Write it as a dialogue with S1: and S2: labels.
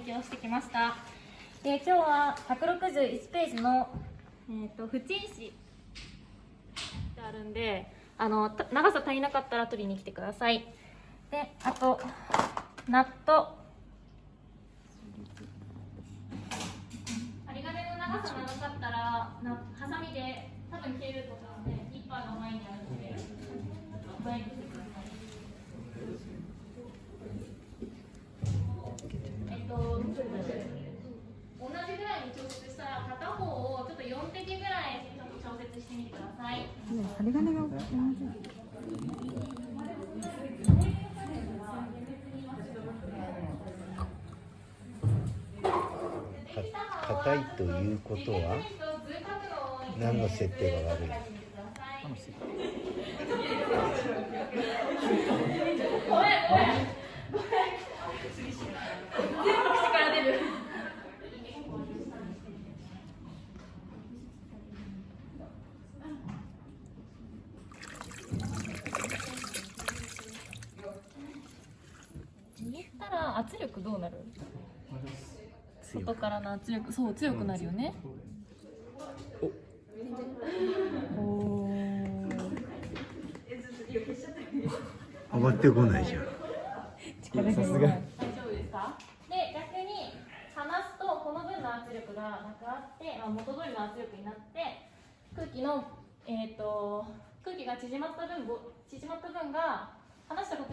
S1: 勉強してきました。で今日は161ページの、えー、と縁石ってあるんであの長さ足りなかったら取りに来てください。であとナット針金の長さ長かったらなハサミで多分切るしてみてください。
S2: 針金
S3: 硬いということは何の設定が悪い
S1: 口から出る握ったら圧力どうなる？外からの圧力。そう強くなるよね。お。
S3: 上がってこないじゃん。
S2: 力が
S1: 大丈夫ですか？で逆に離すとこの分の圧力がなくなって、まあ、元通りの圧力になって空気の、えー、と空気が縮まった分ご縮まった分が離したこと